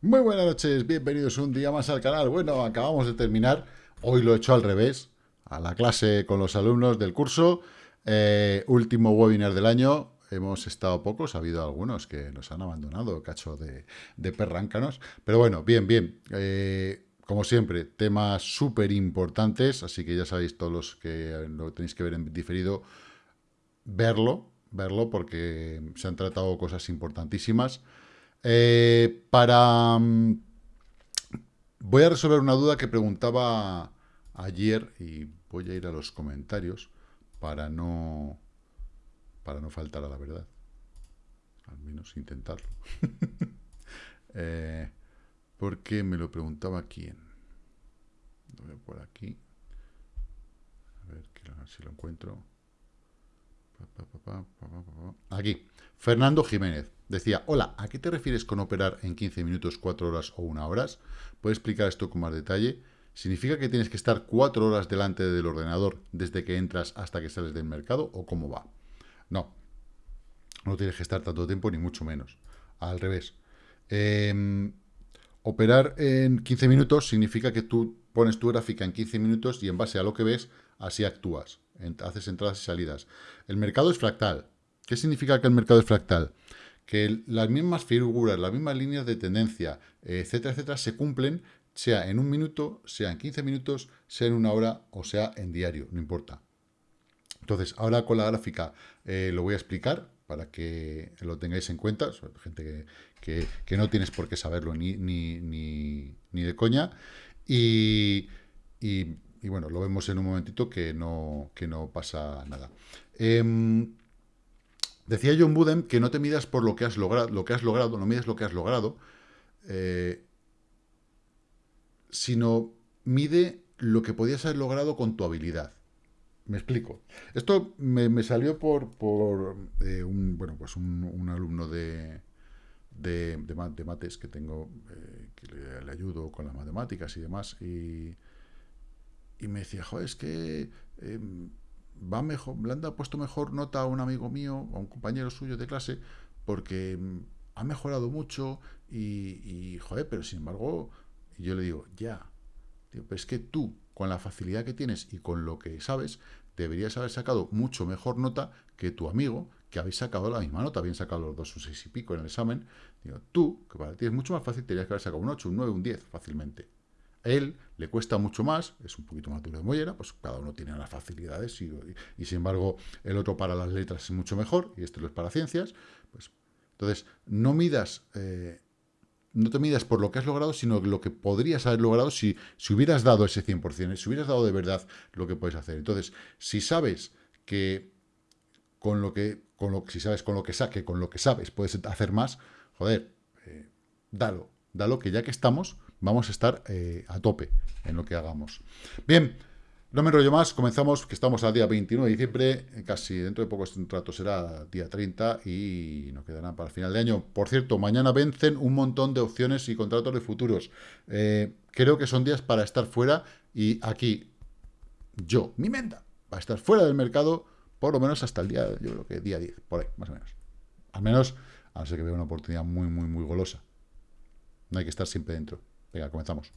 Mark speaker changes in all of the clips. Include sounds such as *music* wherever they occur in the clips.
Speaker 1: Muy buenas noches, bienvenidos un día más al canal. Bueno, acabamos de terminar, hoy lo he hecho al revés, a la clase con los alumnos del curso. Eh, último webinar del año, hemos estado pocos, ha habido algunos que nos han abandonado, cacho de, de perráncanos. Pero bueno, bien, bien. Eh, como siempre, temas súper importantes, así que ya sabéis todos los que lo tenéis que ver en diferido, verlo, verlo porque se han tratado cosas importantísimas. Eh, para... Mm, voy a resolver una duda que preguntaba ayer y voy a ir a los comentarios para no, para no faltar a la verdad. Al menos intentarlo. *laughs* eh, porque me lo preguntaba quién. Lo veo por aquí. A ver si lo encuentro. Aquí. Fernando Jiménez. Decía, hola, ¿a qué te refieres con operar en 15 minutos, 4 horas o 1 horas? ¿Puedes explicar esto con más detalle? ¿Significa que tienes que estar 4 horas delante del ordenador desde que entras hasta que sales del mercado o cómo va? No, no tienes que estar tanto tiempo ni mucho menos. Al revés. Em, operar en 15 minutos significa que tú pones tu gráfica en 15 minutos y en base a lo que ves, así actúas. Haces entradas y salidas. El mercado es fractal. ¿Qué significa que el mercado es fractal? que las mismas figuras, las mismas líneas de tendencia, etcétera, etcétera, se cumplen, sea en un minuto, sea en 15 minutos, sea en una hora o sea en diario, no importa. Entonces, ahora con la gráfica eh, lo voy a explicar para que lo tengáis en cuenta, gente que, no tienes por qué saberlo ni, ni, ni, de coña, y, bueno, lo vemos en un momentito que no, que no pasa nada. Em, Decía John Budem que no te midas por lo que has logrado, lo que has logrado, no mides lo que has logrado, eh, sino mide lo que podías haber logrado con tu habilidad. Me explico. Esto me, salió por, eh, un, bueno, pues un, alumno de, de, de, mates que tengo, eh, que le, ayudo con las matemáticas y demás, y, y me decía, joder, es que em, va mejor, le han puesto mejor nota a un amigo mío, a un compañero suyo de clase, porque mm, ha mejorado mucho y, joder, pero sin embargo, yo le digo, ya, pues es que tú, con la facilidad que tienes y con lo que sabes, deberías haber sacado mucho mejor nota que tu amigo, que habéis sacado la misma nota, habían sacado los dos un seis y pico en el examen. Digo, tú, que para ti es mucho más fácil, tendrías que haber sacado un 8, un 9, un 10 fácilmente él le cuesta mucho más, es un poquito más duro de mollera, pues cada uno tiene las facilidades y, sin embargo el otro para las letras es mucho mejor y este lo es para ciencias. Pues, entonces, no midas, eh, no te midas por lo que has logrado, sino lo que podrías haber logrado si, si hubieras dado ese 100%, si hubieras dado de verdad lo que puedes hacer. Entonces, si sabes que con lo que, con lo, si sabes con lo que saque, con lo que sabes, puedes hacer más, joder, eh, dalo, dalo que ya que estamos, vamos a estar eh, a tope en lo que hagamos. Bien, no me enrollo más, comenzamos, que estamos al día 29 de diciembre, casi dentro de poco este trato será día 30 y nos quedará para el final de año. Por cierto, mañana vencen un montón de opciones y contratos de futuros. Eh, creo que son días para estar fuera y aquí yo, mi menda, va a estar fuera del mercado por lo menos hasta el día, yo creo que día 10, por ahí, más o menos. Al menos, a no ser que vea una oportunidad muy, muy, muy golosa. No hay que estar siempre dentro. Venga, comenzamos.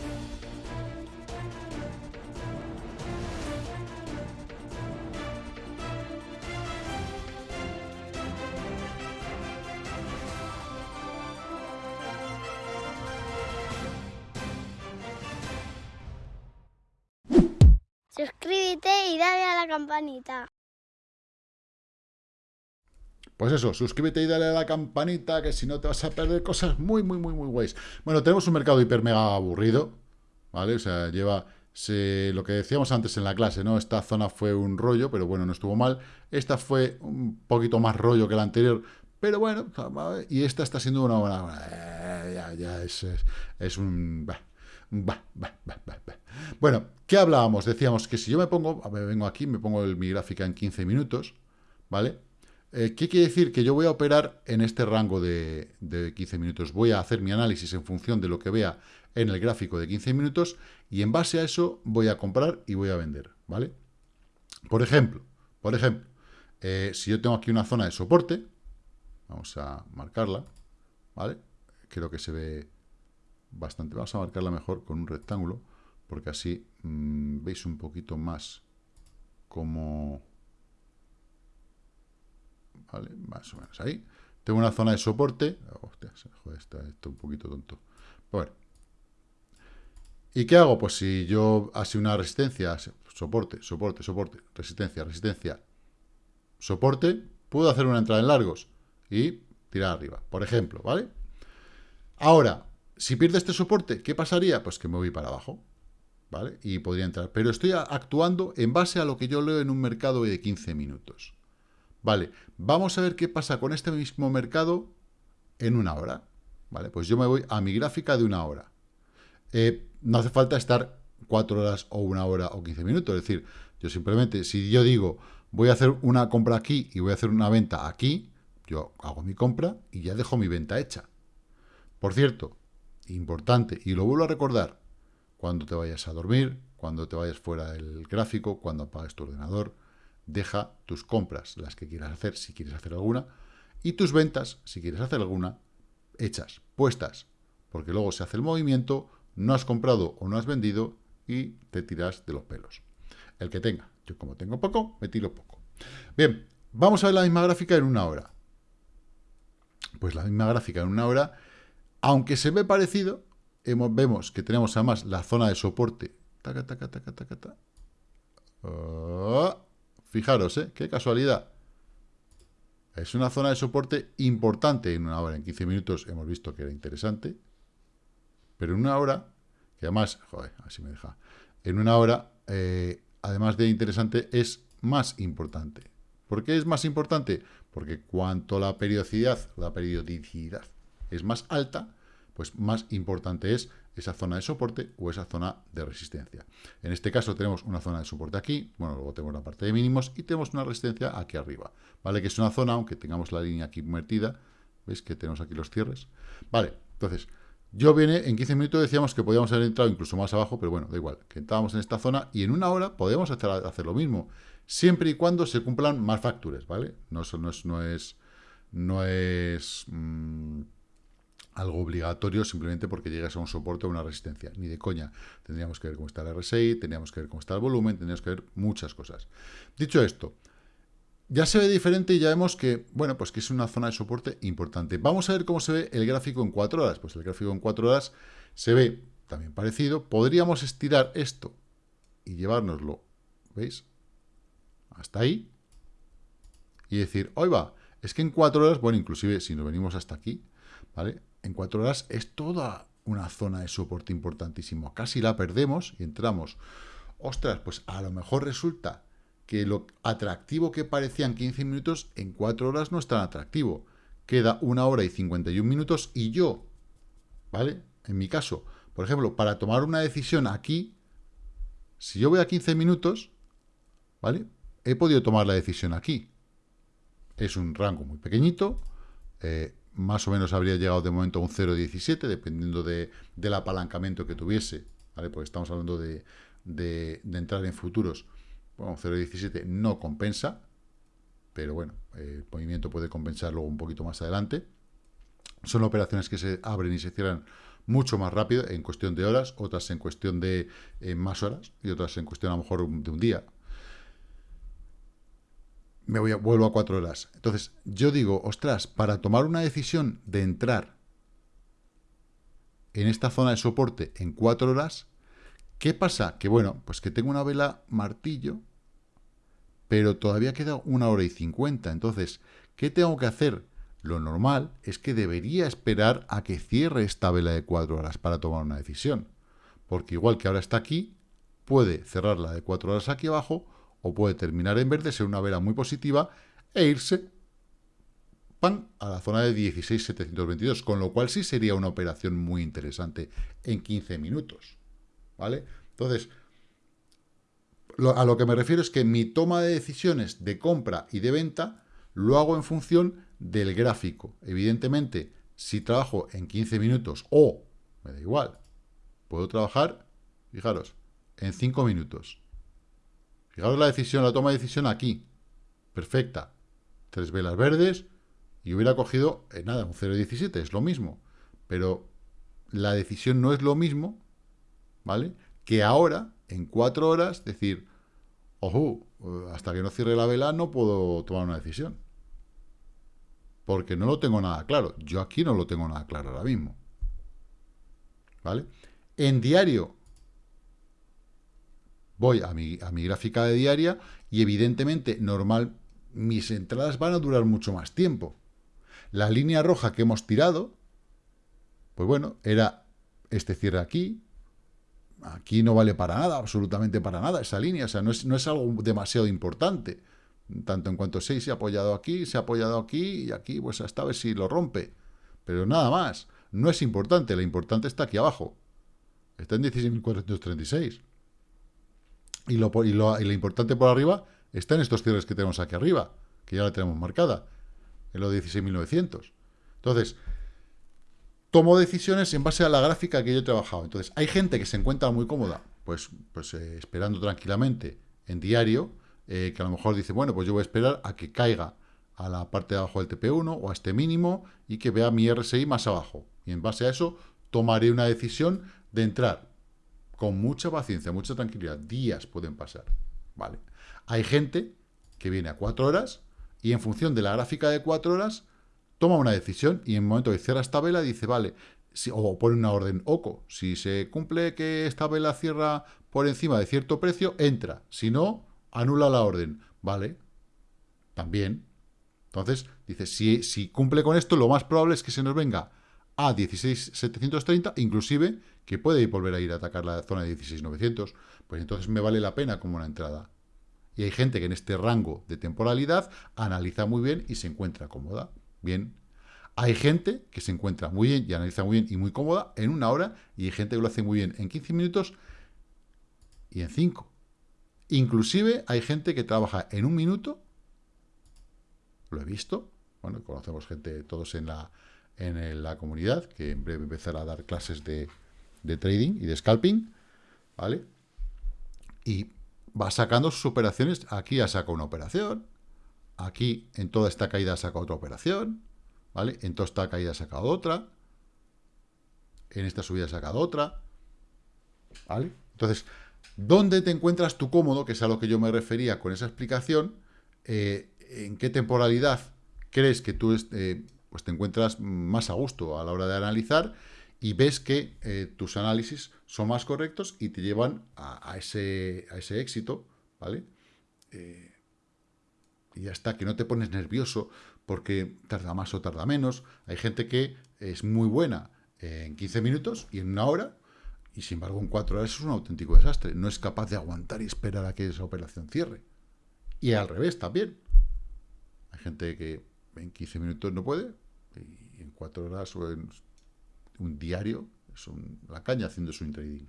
Speaker 2: Suscríbete y dale a la campanita.
Speaker 1: Pues eso, suscríbete y dale a la campanita, que si no te vas a perder cosas muy, muy, muy, muy guays. Bueno, tenemos un mercado hiper mega aburrido, ¿vale? O sea, lleva lo que decíamos antes en la clase, ¿no? Esta zona fue un rollo, pero bueno, no estuvo mal. Esta fue un poquito más rollo que la anterior, pero bueno, y esta está siendo una buena... Eh, ya, ya, es, es, un... Bueno, ¿qué hablábamos? Decíamos que si yo me pongo, ver, vengo aquí, me pongo mi gráfica en 15 minutos, ¿vale? Eh, ¿Qué quiere decir? Que yo voy a operar en este rango de, 15 minutos. Voy a hacer mi análisis en función de lo que vea en el gráfico de 15 minutos y en base a eso voy a comprar y voy a vender, ¿vale? Por ejemplo, por ejemplo, eh, si yo tengo aquí una zona de soporte, vamos a marcarla, ¿vale? Creo que se ve bastante. Vamos a marcarla mejor con un rectángulo, porque así mm, veis un poquito más como... ¿Vale? Más o menos ahí. Tengo una zona de soporte. Hostia, joder, está esto un poquito tonto. Bueno. ¿Y qué hago? Pues si yo así una resistencia, soporte, soporte, soporte, resistencia, resistencia, soporte, puedo hacer una entrada en largos y tirar arriba, por ejemplo, ¿vale? Ahora, si pierde este soporte, ¿qué pasaría? Pues que me voy para abajo, ¿vale? Y podría entrar. Pero estoy actuando en base a lo que yo leo en un mercado de 15 minutos. Vale, vamos a ver qué pasa con este mismo mercado en una hora. Vale, pues yo me voy a mi gráfica de una hora. Eh, no hace falta estar cuatro horas o una hora o 15 minutos. Es decir, yo simplemente, si yo digo, voy a hacer una compra aquí y voy a hacer una venta aquí, yo hago mi compra y ya dejo mi venta hecha. Por cierto, importante, y lo vuelvo a recordar, cuando te vayas a dormir, cuando te vayas fuera del gráfico, cuando apagues tu ordenador, deja tus compras, las que quieras hacer, si quieres hacer alguna, y tus ventas, si quieres hacer alguna, hechas, puestas, porque luego se hace el movimiento, no has comprado o no has vendido y te tiras de los pelos. El que tenga. Yo como tengo poco, me tiro poco. Bien, vamos a ver la misma gráfica en una hora. Pues la misma gráfica en una hora, aunque se ve parecido, vemos que tenemos además la zona de soporte. Taca, taca, taca, taca, oh, fijaros, ¿eh? Qué casualidad. Es una zona de soporte importante en una hora. En 15 minutos hemos visto que era interesante. Pero en una hora, que además, joder, así me deja. En una hora, eh, además de interesante, es más importante. ¿Por qué es más importante? Porque cuanto la periodicidad, la periodicidad es más alta, pues más importante es esa zona de soporte o esa zona de resistencia. En este caso tenemos una zona de soporte aquí, bueno, luego tenemos la parte de mínimos y tenemos una resistencia aquí arriba, ¿vale? Que es una zona, aunque tengamos la línea aquí invertida, ¿veis que tenemos aquí los cierres? Vale, entonces, yo viene, en 15 minutos decíamos que podíamos haber entrado incluso más abajo, pero bueno, da igual, que entrábamos en esta zona y en una hora podemos hacer, hacer lo mismo, siempre y cuando se cumplan más factores, ¿vale? No, no es, no es, no es mm, algo obligatorio simplemente porque llegas a un soporte o una resistencia, ni de coña. Tendríamos que ver cómo está el RSI, tendríamos que ver cómo está el volumen, tendríamos que ver muchas cosas. Dicho esto, ya se ve diferente y ya vemos que, bueno, pues que es una zona de soporte importante. Vamos a ver cómo se ve el gráfico en 4 horas. Pues el gráfico en 4 horas se ve también parecido. Podríamos estirar esto y llevárnoslo, ¿veis? Hasta ahí. Y decir, hoy va, es que en 4 horas, bueno, inclusive si nos venimos hasta aquí, ¿vale? En 4 horas es toda una zona de soporte importantísimo. Casi la perdemos y entramos. Ostras, pues a lo mejor resulta que lo atractivo que parecía en 15 minutos, en 4 horas no es tan atractivo. Queda una hora y 51 minutos y yo, ¿vale? En mi caso, por ejemplo, para tomar una decisión aquí, si yo voy a 15 minutos, ¿vale? He podido tomar la decisión aquí. Es un rango muy pequeñito, eh, más o menos habría llegado de momento a un 0,17, dependiendo de, del apalancamiento que tuviese, ¿vale? Porque estamos hablando de, de entrar en futuros bueno, 0.17 no compensa, pero bueno, el movimiento puede compensar luego un poquito más adelante. Son operaciones que se abren y se cierran mucho más rápido, en cuestión de horas, otras en cuestión de eh, más horas y otras en cuestión a lo mejor de un día. Me voy a, vuelvo a cuatro horas. Entonces, yo digo, ostras, para tomar una decisión de entrar en esta zona de soporte en cuatro horas, ¿qué pasa? Que bueno, pues que tengo una vela martillo pero todavía queda una hora y cincuenta. Entonces, ¿qué tengo que hacer? Lo normal es que debería esperar a que cierre esta vela de cuatro horas para tomar una decisión. Porque igual que ahora está aquí, puede cerrar la de cuatro horas aquí abajo o puede terminar en verde, ser una vela muy positiva e irse pan, a la zona de 16.722, con lo cual sí sería una operación muy interesante en 15 minutos. ¿Vale? Entonces, a lo que me refiero es que mi toma de decisiones de compra y de venta lo hago en función del gráfico. Evidentemente, si trabajo en 15 minutos o, me da igual, puedo trabajar, fijaros, en 5 minutos. Fijaros la decisión, la toma de decisión aquí. Perfecta. Tres velas verdes y hubiera cogido, eh, nada, un 0.17, es lo mismo. Pero la decisión no es lo mismo, ¿vale? Que ahora, en cuatro horas, decir, ojo, hasta que no cierre la vela no puedo tomar una decisión. Porque no lo tengo nada claro. Yo aquí no lo tengo nada claro ahora mismo. ¿Vale? En diario, voy a mi, a mi gráfica de diaria y evidentemente, normal, mis entradas van a durar mucho más tiempo. La línea roja que hemos tirado, pues bueno, era este cierre aquí. Aquí no vale para nada, absolutamente para nada esa línea. O sea, no es, no es algo demasiado importante. Tanto en cuanto 6 se ha apoyado aquí, se ha apoyado aquí y aquí, pues hasta a ver si lo rompe. Pero nada más. No es importante. Lo importante está aquí abajo. Está en 16.436. Y lo, importante por arriba está en estos cierres que tenemos aquí arriba, que ya la tenemos marcada, en los 16.900. Entonces, tomo decisiones en base a la gráfica que yo he trabajado. Entonces, hay gente que se encuentra muy cómoda, pues, pues eh, esperando tranquilamente en diario, eh, que a lo mejor dice, bueno, pues yo voy a esperar a que caiga a la parte de abajo del TP1 o a este mínimo y que vea mi RSI más abajo. Y en base a eso tomaré una decisión de entrar con mucha paciencia, mucha tranquilidad. Días pueden pasar, ¿vale? Hay gente que viene a cuatro horas y en función de la gráfica de cuatro horas toma una decisión y en el momento que cierra esta vela dice, vale, si, o pone una orden OCO. Si se cumple que esta vela cierra por encima de cierto precio, entra. Si no, anula la orden. Vale, también. Entonces, dice, si, si cumple con esto, lo más probable es que se nos venga a 16.730, inclusive que puede volver a ir a atacar la zona de 16.900. Pues entonces me vale la pena como una entrada. Y hay gente que en este rango de temporalidad analiza muy bien y se encuentra cómoda. Bien. Hay gente que se encuentra muy bien y analiza muy bien y muy cómoda en una hora y hay gente que lo hace muy bien en 15 minutos y en 5. Inclusive hay gente que trabaja en un minuto, lo he visto, bueno, conocemos gente todos en la, en la comunidad, que en breve empezará a dar clases de, de trading y de scalping, ¿vale? Y va sacando sus operaciones. Aquí ha sacado una operación. Aquí, en toda esta caída, ha sacado otra operación. ¿Vale? En toda esta caída ha sacado otra. En esta subida ha sacado otra. ¿Vale? Entonces, ¿dónde te encuentras tú cómodo? Que es a lo que yo me refería con esa explicación. Eh, ¿En qué temporalidad crees que tú eh, pues te encuentras más a gusto a la hora de analizar? Y ves que eh, tus análisis son más correctos y te llevan a, ese, a ese, éxito, ¿vale? Eh, y ya está, que no te pones nervioso porque tarda más o tarda menos. Hay gente que es muy buena en 15 minutos y en una hora, y sin embargo en 4 horas es un auténtico desastre. No es capaz de aguantar y esperar a que esa operación cierre. Y al revés también. Hay gente que en 15 minutos no puede, y en 4 horas o en un diario, es la caña haciendo su trading.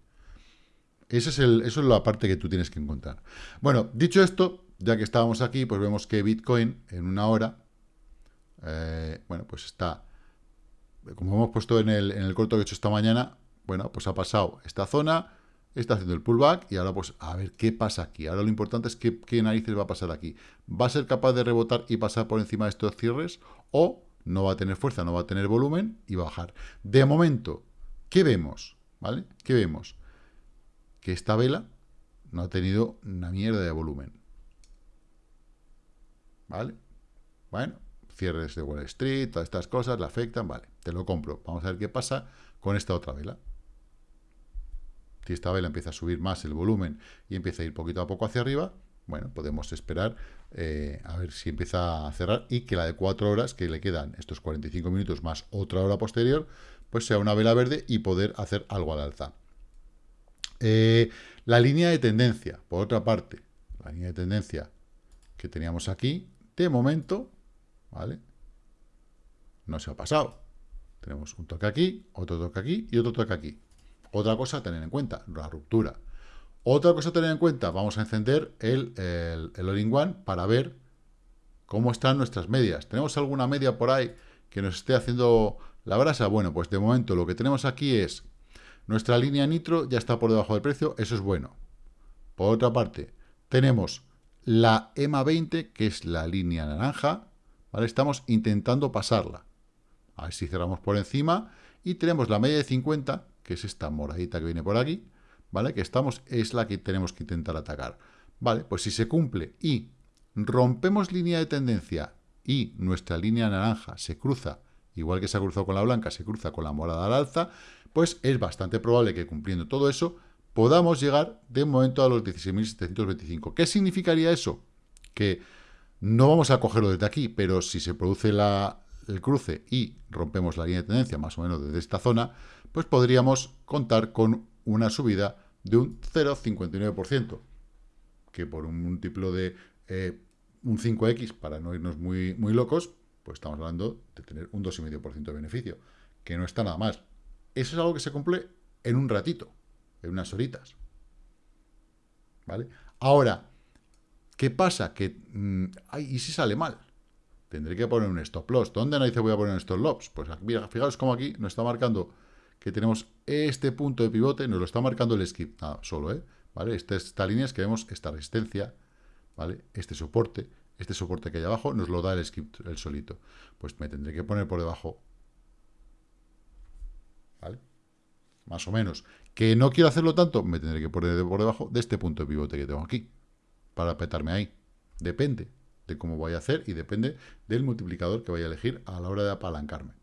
Speaker 1: Ese es el, eso es la parte que tú tienes que encontrar. Bueno, dicho esto, ya que estábamos aquí, pues vemos que Bitcoin en una hora, eh, bueno, pues está, como hemos puesto en el, en el corto que he hecho esta mañana, bueno, pues ha pasado esta zona, está haciendo el pullback y ahora pues a ver qué pasa aquí. Ahora lo importante es qué, qué narices va a pasar aquí. ¿Va a ser capaz de rebotar y pasar por encima de estos cierres o no va a tener fuerza, no va a tener volumen y va a bajar. De momento, ¿qué vemos? ¿Vale? ¿Qué vemos? Que esta vela no ha tenido una mierda de volumen. ¿Vale? Bueno, cierres de Wall Street, todas estas cosas la afectan, vale, te lo compro. Vamos a ver qué pasa con esta otra vela. Si esta vela empieza a subir más el volumen y empieza a ir poquito a poco hacia arriba, bueno, podemos esperar eh, a ver si empieza a cerrar y que la de 4 horas, que le quedan estos 45 minutos más otra hora posterior, pues sea una vela verde y poder hacer algo al alza. Eh, la línea de tendencia, por otra parte, la línea de tendencia que teníamos aquí, de momento, ¿vale? No se ha pasado. Tenemos un toque aquí, otro toque aquí y otro toque aquí. Otra cosa a tener en cuenta, la ruptura. Otra cosa a tener en cuenta, vamos a encender el, el, All-in-One para ver cómo están nuestras medias. ¿Tenemos alguna media por ahí que nos esté haciendo la brasa? Bueno, pues de momento lo que tenemos aquí es nuestra línea nitro ya está por debajo del precio, eso es bueno. Por otra parte, tenemos la EMA 20, que es la línea naranja, ¿vale? Estamos intentando pasarla. A ver si cerramos por encima y tenemos la media de 50, que es esta moradita que viene por aquí, ¿vale? Que estamos, es la que tenemos que intentar atacar. Vale, pues si se cumple y rompemos línea de tendencia y nuestra línea naranja se cruza, igual que se ha cruzado con la blanca, se cruza con la morada al alza, pues es bastante probable que cumpliendo todo eso podamos llegar de momento a los 16.725. ¿Qué significaría eso? Que no vamos a cogerlo desde aquí, pero si se produce el cruce y rompemos la línea de tendencia más o menos desde esta zona, pues podríamos contar con una subida de un 0,59%, que por un múltiplo de eh, un 5X, para no irnos muy, muy locos, pues estamos hablando de tener un 2,5% de beneficio, que no está nada más. Eso es algo que se cumple en un ratito, en unas horitas. ¿Vale? Ahora, ¿qué pasa? Que, mm, ¿y si sale mal? Tendré que poner un stop loss. ¿Dónde dice voy a poner un stop loss? Pues mira, fijaos cómo aquí nos está marcando que tenemos este punto de pivote, nos lo está marcando el skip, nada, solo, ¿eh? ¿Vale? Esta, esta línea es que vemos esta resistencia, ¿vale? Este soporte, este soporte que hay abajo nos lo da el skip el solito. Pues me tendré que poner por debajo, ¿vale? Más o menos. Que no quiero hacerlo tanto, me tendré que poner por debajo de este punto de pivote que tengo aquí, para petarme ahí. Depende de cómo voy a hacer y depende del multiplicador que vaya a elegir a la hora de apalancarme.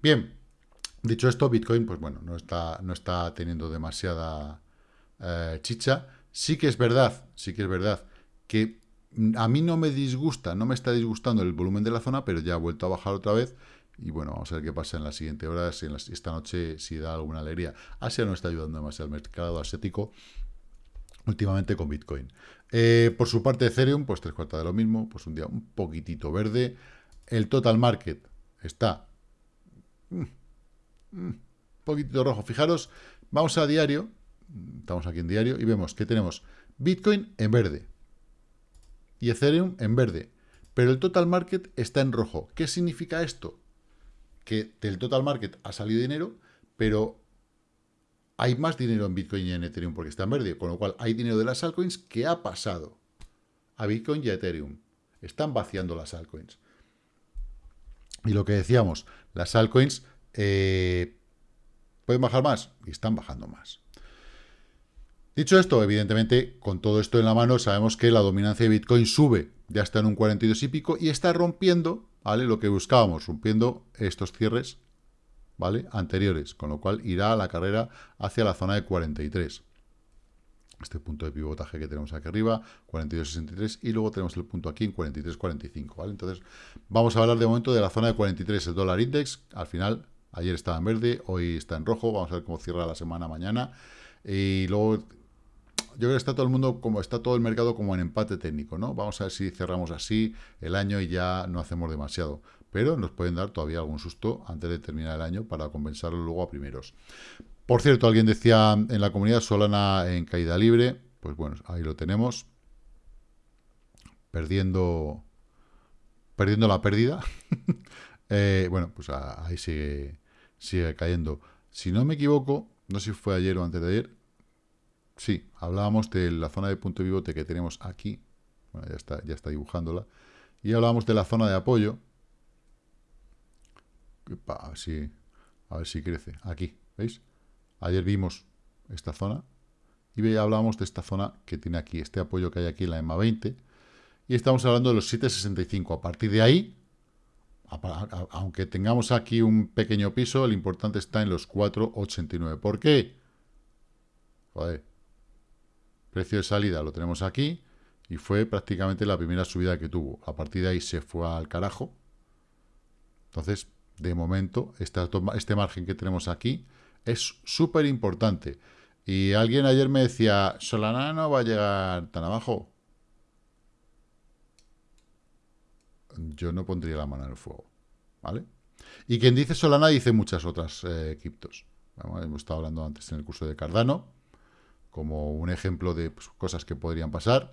Speaker 1: Bien, dicho esto, Bitcoin, pues bueno, no está, no está teniendo demasiada eh, chicha. Sí que es verdad, sí que es verdad que a mí no me disgusta, no me está disgustando el volumen de la zona, pero ya ha vuelto a bajar otra vez. Y bueno, vamos a ver qué pasa en la siguiente hora, si esta noche si da alguna alegría. Asia no está ayudando demasiado al mercado asiático últimamente con Bitcoin. Eh, por su parte, Ethereum, pues tres cuartas de lo mismo, pues un día un poquitito verde. El total market está mm, mm, poquitito rojo. Fijaros, vamos a diario, estamos aquí en diario, y vemos que tenemos Bitcoin en verde y Ethereum en verde. Pero el total market está en rojo. ¿Qué significa esto? Que del total market ha salido dinero, pero hay más dinero en Bitcoin y en Ethereum porque está en verde. Con lo cual hay dinero de las altcoins que ha pasado a Bitcoin y a Ethereum. Están vaciando las altcoins. Y lo que decíamos, las altcoins eh, pueden bajar más y están bajando más. Dicho esto, evidentemente, con todo esto en la mano, sabemos que la dominancia de Bitcoin sube, ya está en un 42 y pico, y está rompiendo, ¿vale? Lo que buscábamos, rompiendo estos cierres, ¿vale? Anteriores, con lo cual irá a la carrera hacia la zona de 43. Este punto de pivotaje que tenemos aquí arriba, 42.63, y luego tenemos el punto aquí en 43.45, ¿vale? Entonces, vamos a hablar de momento de la zona de 43, el dólar index, al final, ayer estaba en verde, hoy está en rojo, vamos a ver cómo cierra la semana mañana, y luego yo creo que está todo el mundo, como está todo el mercado como en empate técnico, ¿no? Vamos a ver si cerramos así el año y ya no hacemos demasiado. Pero nos pueden dar todavía algún susto antes de terminar el año para compensarlo luego a primeros. Por cierto, alguien decía en la comunidad Solana en caída libre. Pues bueno, ahí lo tenemos. Perdiendo, perdiendo la pérdida. *laughs* Eh, bueno, pues ahí sigue, sigue cayendo. Si no me equivoco, no sé si fue ayer o antes de ayer, Sí, hablábamos de la zona de punto de pivote que tenemos aquí. Bueno, ya está, ya está dibujándola. Y hablábamos de la zona de apoyo. A ver si, a ver si crece. Aquí, ¿veis? Ayer vimos esta zona. Y hablábamos de esta zona que tiene aquí, este apoyo que hay aquí en la EMA 20. Y estamos hablando de los 765. A partir de ahí, aunque tengamos aquí un pequeño piso, el importante está en los 4,89. ¿Por qué? Joder, Precio de salida lo tenemos aquí y fue prácticamente la primera subida que tuvo. A partir de ahí se fue al carajo. Entonces, de momento, este margen que tenemos aquí es súper importante. Y alguien ayer me decía, Solana no va a llegar tan abajo. Yo no pondría la mano en el fuego. ¿Vale? Y quien dice Solana dice muchas otras eh, criptos. hemos estado hablando antes en el curso de Cardano como un ejemplo de pues, cosas que podrían pasar.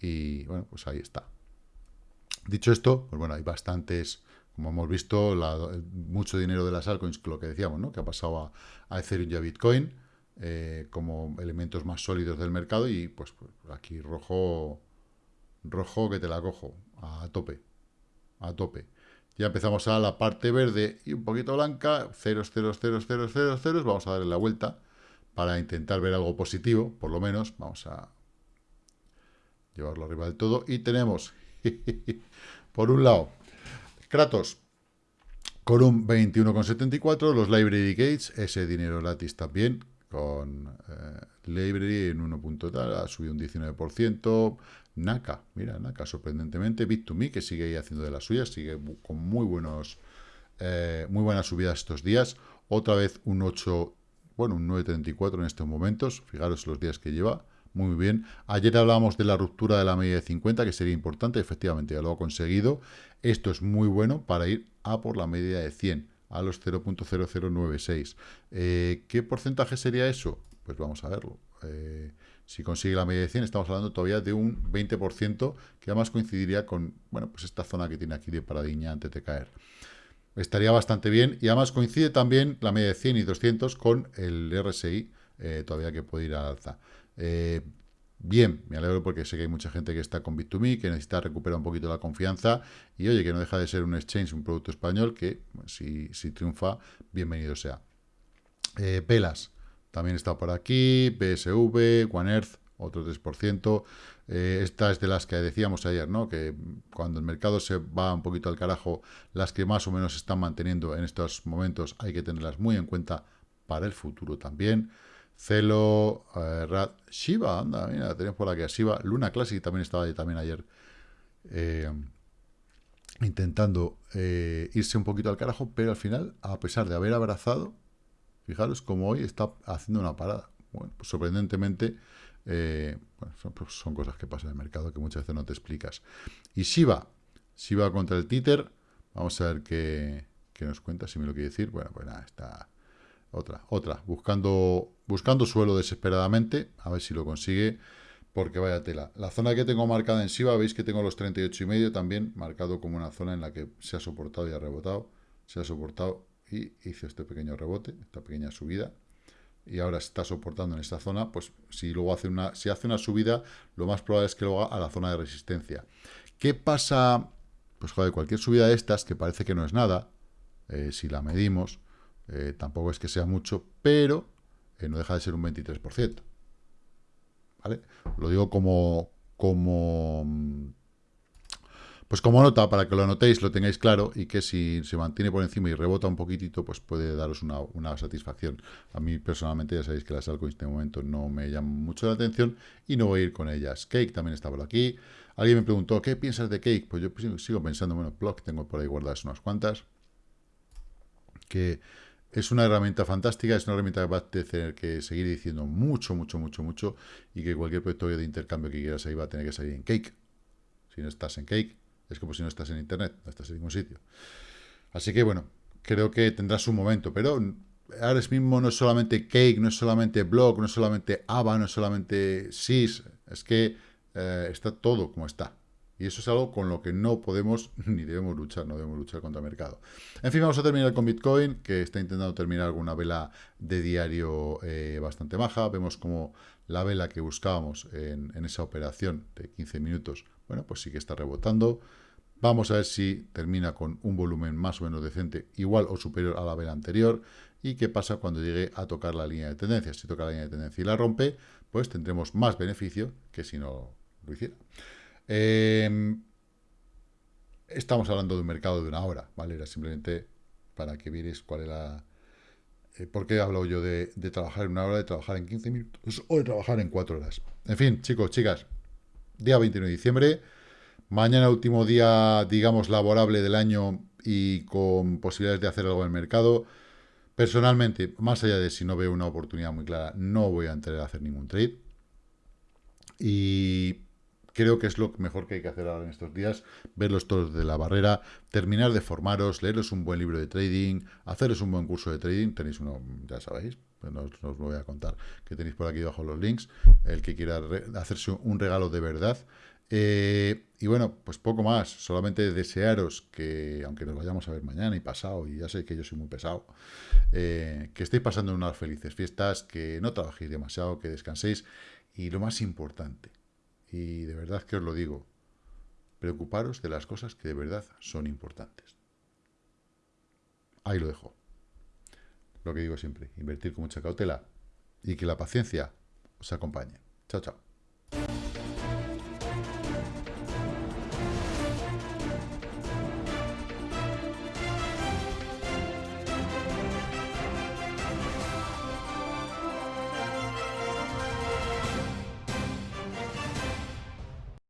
Speaker 1: Y bueno, pues ahí está. Dicho esto, pues bueno, hay bastantes, como hemos visto, mucho dinero de las altcoins, lo que decíamos, ¿no? Que ha pasado a, Ethereum y a Bitcoin eh, como elementos más sólidos del mercado y pues, pues, aquí rojo, rojo que te la cojo, a tope, a tope. Ya empezamos a la parte verde y un poquito blanca, ceros, ceros, ceros, ceros, ceros, ceros. Vamos a darle la vuelta para intentar ver algo positivo, por lo menos. Vamos a llevarlo arriba del todo. Y tenemos, *laughs* por un lado, Kratos con un 21,74, los Library Gates, ese dinero gratis también, con eh, Library en 1. Tal, ha subido un 19%, Naka, mira, Naka, sorprendentemente, Bit2Me, que sigue ahí haciendo de las suyas, sigue con muy buenos, eh, muy buenas subidas estos días, otra vez un 8, bueno, un 9.34 en estos momentos, fijaros los días que lleva, muy bien. Ayer hablábamos de la ruptura de la media de 50, que sería importante, efectivamente ya lo ha conseguido. Esto es muy bueno para ir a por la media de 100, a los 0.0096. Eh, ¿Qué porcentaje sería eso? Pues vamos a verlo. Eh, si consigue la media de 100, estamos hablando todavía de un 20%, que además coincidiría con, bueno, pues esta zona que tiene aquí de paradiña antes de caer. Estaría bastante bien, y además coincide también la media de 100 y 200 con el RSI, eh, todavía que puede ir al alza. Eh, bien, me alegro porque sé que hay mucha gente que está con Bit2Me, que necesita recuperar un poquito la confianza y oye, que no deja de ser un exchange, un producto español que si, triunfa, bienvenido sea. Eh, Pelas, también está por aquí, PSV, One Earth, otro 3%. Eh, esta es de las que decíamos ayer, ¿no? Que cuando el mercado se va un poquito al carajo, las que más o menos se están manteniendo en estos momentos hay que tenerlas muy en cuenta para el futuro también. Celo, eh, Rad, Shiva, anda, mira, tenemos por aquí a Shiva. Luna Classic también estaba ahí también ayer eh, intentando eh, irse un poquito al carajo, pero al final, a pesar de haber abrazado, fijaros como hoy está haciendo una parada. Bueno, pues sorprendentemente, bueno, pues son, cosas que pasan en el mercado que muchas veces no te explicas. Y Shiva, Shiva contra el títer, vamos a ver qué, nos cuenta, si me lo quiere decir. Bueno, pues nada, está otra, otra, buscando, buscando suelo desesperadamente, a ver si lo consigue, porque vaya tela. La zona que tengo marcada en SIVA, veis que tengo los 38 y medio también, marcado como una zona en la que se ha soportado y ha rebotado, se ha soportado y hizo este pequeño rebote, esta pequeña subida, y ahora está soportando en esta zona, pues si luego hace una, si hace una subida, lo más probable es que lo haga a la zona de resistencia. ¿Qué pasa? Pues joder, cualquier subida de estas, que parece que no es nada, eh, si la medimos, eh, tampoco es que sea mucho, pero eh, no deja de ser un 23%. ¿Vale? Lo digo como, como, mm, pues como nota, para que lo anotéis, lo tengáis claro, y que si se mantiene por encima y rebota un poquitito, pues puede daros una, satisfacción. A mí personalmente ya sabéis que las algo en este momento no me llaman mucho la atención y no voy a ir con ellas. Cake también está por aquí. Alguien me preguntó, ¿qué piensas de Cake? Pues yo pues, sigo pensando, bueno, blog tengo por ahí guardadas unas cuantas, que es una herramienta fantástica, es una herramienta que va a tener que seguir diciendo mucho, mucho, mucho, mucho, y que cualquier proyecto de intercambio que quieras ahí va a tener que salir en Cake. Si no estás en Cake, es como si no estás en Internet, no estás en ningún sitio. Así que, bueno, creo que tendrás un momento, pero ahora mismo no es solamente Cake, no es solamente Blog, no es solamente AVA, no es solamente SIS, es que eh, está todo como está. Y eso es algo con lo que no podemos *laughs* ni debemos luchar, no debemos luchar contra el mercado. En fin, vamos a terminar con Bitcoin, que está intentando terminar alguna vela de diario eh, bastante maja. Vemos como la vela que buscábamos en, esa operación de 15 minutos, bueno, pues sí que está rebotando. Vamos a ver si termina con un volumen más o menos decente, igual o superior a la vela anterior. Y qué pasa cuando llegue a tocar la línea de tendencia. Si toca la línea de tendencia y la rompe, pues tendremos más beneficio que si no lo hiciera. Em, estamos hablando de un mercado de una hora, ¿vale? Era simplemente para que vierais cuál era... Eh, ¿Por qué hablo yo de, trabajar en una hora, de trabajar en 15 minutos o de trabajar en 4 horas? En fin, chicos, chicas, día 29 de diciembre, mañana último día, digamos, laborable del año y con posibilidades de hacer algo en el mercado. Personalmente, más allá de si no veo una oportunidad muy clara, no voy a entrar a hacer ningún trade. Y creo que es lo mejor que hay que hacer ahora en estos días, verlos todos de la barrera, terminar de formaros, leeros un buen libro de trading, haceros un buen curso de trading, tenéis uno, ya sabéis, pues no, os lo voy a contar, que tenéis por aquí debajo los links, el que quiera hacerse un regalo de verdad. Eh, y bueno, pues poco más, solamente desearos que, aunque nos vayamos a ver mañana y pasado, y ya sé que yo soy muy pesado, eh, que estéis pasando unas felices fiestas, que no trabajéis demasiado, que descanséis, y lo más importante, y de verdad que os lo digo, preocuparos de las cosas que de verdad son importantes. Ahí lo dejo. Lo que digo siempre, invertir con mucha cautela y que la paciencia os acompañe. Chao, chao.